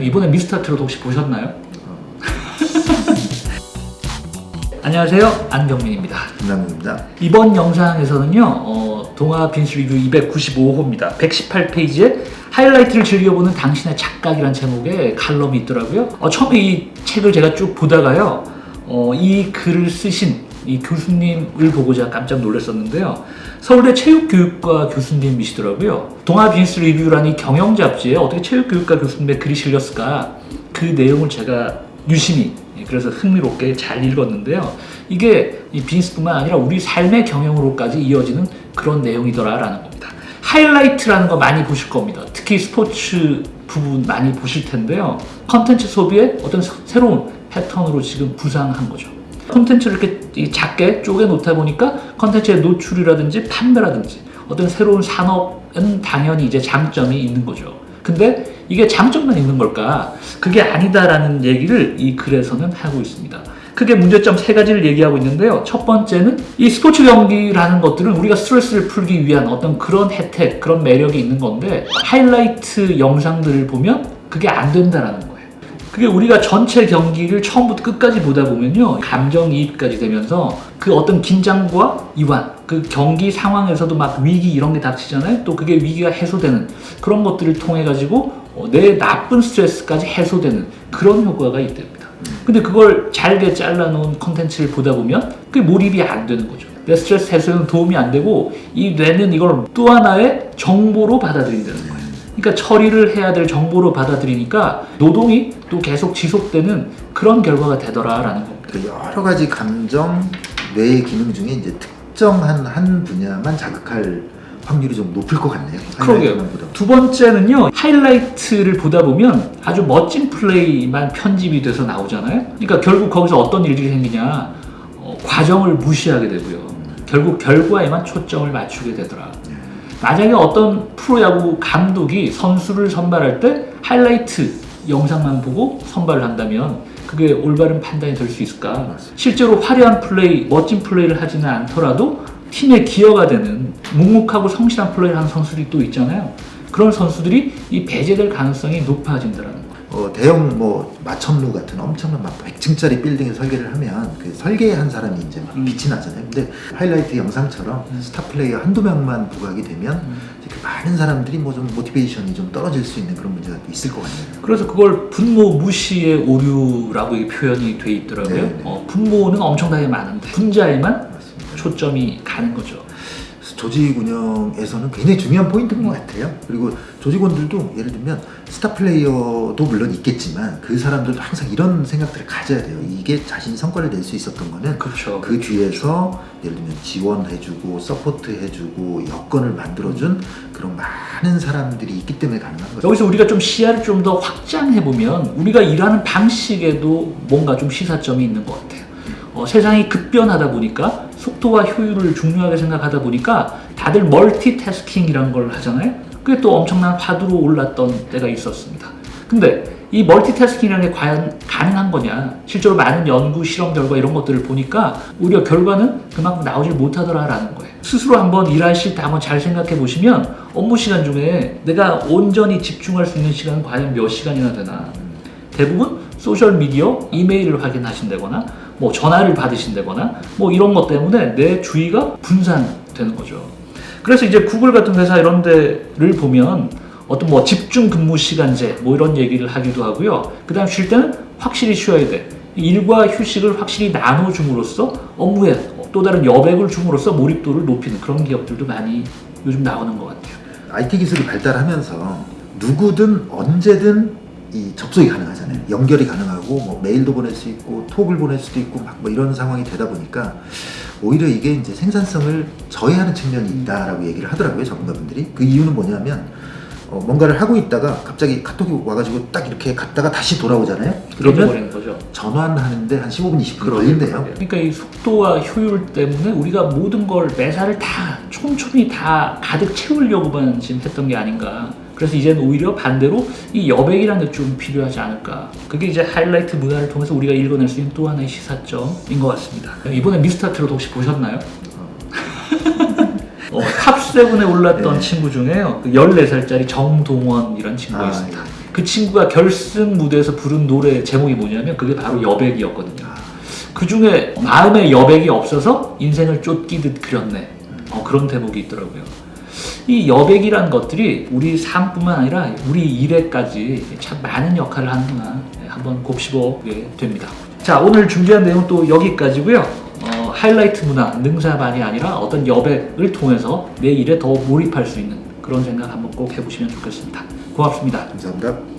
이번에 미스터트롯 혹시 보셨나요? 안녕하세요 안경민입니다 김남국입니다. 이번 영상에서는요 어, 동화 빈스 리뷰 295호입니다 118페이지에 하이라이트를 즐겨보는 당신의 착각이란 제목의 칼럼이 있더라고요 어, 처음에 이 책을 제가 쭉 보다가요 어, 이 글을 쓰신 이 교수님을 보고 제가 깜짝 놀랐었는데요 서울대 체육교육과 교수님이시더라고요 비즈니스 리뷰라는 이 경영 잡지에 어떻게 체육교육과 교수님의 글이 실렸을까 그 내용을 제가 유심히 예, 그래서 흥미롭게 잘 읽었는데요. 이게 이 비즈니스뿐만 아니라 우리 삶의 경영으로까지 이어지는 그런 내용이더라라는 겁니다. 하이라이트라는 거 많이 보실 겁니다. 특히 스포츠 부분 많이 보실 텐데요. 컨텐츠 소비의 어떤 새- 새로운 패턴으로 지금 부상한 거죠. 컨텐츠를 이렇게 이 작게 쪼개 놓다 보니까 컨텐츠의 노출이라든지 판매라든지 어떤 새로운 산업은 당연히 이제 장점이 있는 거죠. 근데 이게 장점만 있는 걸까? 그게 아니다라는 얘기를 이 글에서는 하고 있습니다. 크게 문제점 세 가지를 얘기하고 있는데요. 첫 번째는 이 스포츠 경기라는 것들은 우리가 스트레스를 풀기 위한 어떤 그런 혜택, 그런 매력이 있는 건데 하이라이트 영상들을 보면 그게 안 된다라는 거예요. 그게 우리가 전체 경기를 처음부터 끝까지 보다 보면요 감정이입까지 되면서 그 어떤 긴장과 이완 그 경기 상황에서도 막 위기 이런 게 닥치잖아요. 또 그게 위기가 해소되는 그런 것들을 통해 가지고 어, 내 나쁜 스트레스까지 해소되는 그런 효과가 있답니다. 근데 그걸 잘게 잘라놓은 컨텐츠를 보다 보면 그게 몰입이 안 되는 거죠. 내 스트레스 해소에는 도움이 안 되고 이 뇌는 이걸 또 하나의 정보로 받아들인다는 거예요. 그러니까 처리를 해야 될 정보로 받아들이니까 노동이 또 계속 지속되는 그런 결과가 되더라라는 겁니다. 그 여러 가지 감정, 뇌의 기능 중에 이제 특정한 한 분야만 자극할 확률이 좀 높을 것 같네요. 그러게요. 두 번째는요, 하이라이트를 보다 보면 아주 멋진 플레이만 편집이 돼서 나오잖아요. 그러니까 결국 거기서 어떤 일들이 생기냐, 어, 과정을 무시하게 되고요. 결국 결과에만 초점을 맞추게 되더라. 만약에 어떤 프로야구 감독이 선수를 선발할 때 하이라이트 영상만 보고 선발을 한다면 그게 올바른 판단이 될 수 있을까? 맞습니다. 실제로 화려한 플레이, 멋진 플레이를 하지는 않더라도 팀에 기여가 되는 묵묵하고 성실한 플레이를 하는 선수들이 또 있잖아요. 그런 선수들이 이 배제될 가능성이 높아진다는. 어, 대형 뭐 마천루 같은 엄청난 막 100층짜리 빌딩에 설계를 하면 그 설계한 사람이 이제 막 음. 빛이 나잖아요. 근데 하이라이트 영상처럼 스타 플레이어 한두 명만 부각이 되면 음. 그 많은 사람들이 뭐 좀 motivation이 좀 떨어질 수 있는 그런 문제가 또 있을 것 같네요. 그래서 그걸 분모 무시의 오류라고 표현이 돼 있더라고요. 네, 네. 어, 분모는 엄청나게 많은데 분자에만 맞습니다. 초점이 가는 거죠. 조직 운영에서는 굉장히 중요한 포인트인 것 같아요. 그리고 조직원들도 예를 들면 스타 플레이어도 물론 있겠지만 그 사람들도 항상 이런 생각들을 가져야 돼요. 이게 자신이 성과를 낼 수 있었던 거는 그렇죠. 그 뒤에서 예를 들면 지원해주고 support해주고 여건을 만들어준 그런 많은 사람들이 있기 때문에 가능한 거죠. 여기서 우리가 좀 시야를 좀 더 확장해 보면 우리가 일하는 방식에도 뭔가 좀 시사점이 있는 것 같아요. 어, 세상이 급변하다 보니까 속도와 효율을 중요하게 생각하다 보니까 다들 멀티태스킹이라는 걸 하잖아요. 그게 또 엄청난 화두로 올랐던 때가 있었습니다. 근데 이 멀티태스킹이라는 게 과연 가능한 거냐? 실제로 많은 연구, 실험 결과 이런 것들을 보니까 오히려 결과는 그만큼 나오질 못하더라라는 거예요. 스스로 한번 일하실 때 한번 잘 생각해 보시면 업무 시간 중에 내가 온전히 집중할 수 있는 시간은 과연 몇 시간이나 되나? 대부분 소셜 미디어, 이메일을 확인하신다거나 뭐 전화를 받으신다거나 뭐 이런 것 때문에 내 주의가 분산되는 거죠. 그래서 이제 구글 같은 회사 이런 데를 보면 어떤 뭐 집중 근무 시간제 뭐 이런 얘기를 하기도 하고요. 그 다음 쉴 때는 확실히 쉬어야 돼. 일과 휴식을 확실히 나눠줌으로써 업무에 또 다른 여백을 줌으로써 몰입도를 높이는 그런 기업들도 많이 요즘 나오는 것 같아요. IT 기술이 발달하면서 누구든 언제든 이 접속이 가능 하잖아요. 연결이 가능하고 뭐 메일도 보낼 수 있고 톡을 보낼 수도 있고 막 뭐 이런 상황이 되다 보니까 오히려 이게 이제 생산성을 저해하는 측면이 있다라고 얘기를 하더라고요 전문가분들이. 그 이유는 뭐냐면 어, 뭔가를 하고 있다가 갑자기 카톡이 와가지고 딱 이렇게 갔다가 다시 돌아오잖아요. 그러면. 전환하는데 한 15분 20분 그러게요. 걸린대요. 그러니까 이 속도와 효율 때문에 우리가 모든 걸 매사를 다 촘촘히 다 가득 채우려고만 지금 했던 게 아닌가. 그래서 이제는 오히려 반대로 이 여백이라는 게 좀 필요하지 않을까. 그게 이제 하이라이트 문화를 통해서 우리가 읽어낼 수 있는 또 하나의 시사점인 것 같습니다. 이번에 미스터트롯 혹시 보셨나요? 어, 탑7에 올랐던 네. 친구 중에요. 그 14살짜리 정동원이라는 친구가 아, 있습니다. 예. 그 친구가 결승 무대에서 부른 노래 제목이 뭐냐면 그게 바로 여백이었거든요. 그 중에 마음에 여백이 없어서 인생을 쫓기듯 그렸네. 어, 그런 대목이 있더라고요. 이 여백이라는 것들이 우리 삶뿐만 아니라 우리 일에까지 참 많은 역할을 하는구나 네, 한번 곱씹어보게 됩니다. 자 오늘 준비한 내용 또 여기까지고요. 어, 하이라이트 문화 능사만이 아니라 어떤 여백을 통해서 내 일에 더 몰입할 수 있는 그런 생각 한번 꼭 해보시면 좋겠습니다. 고맙습니다. 감사합니다.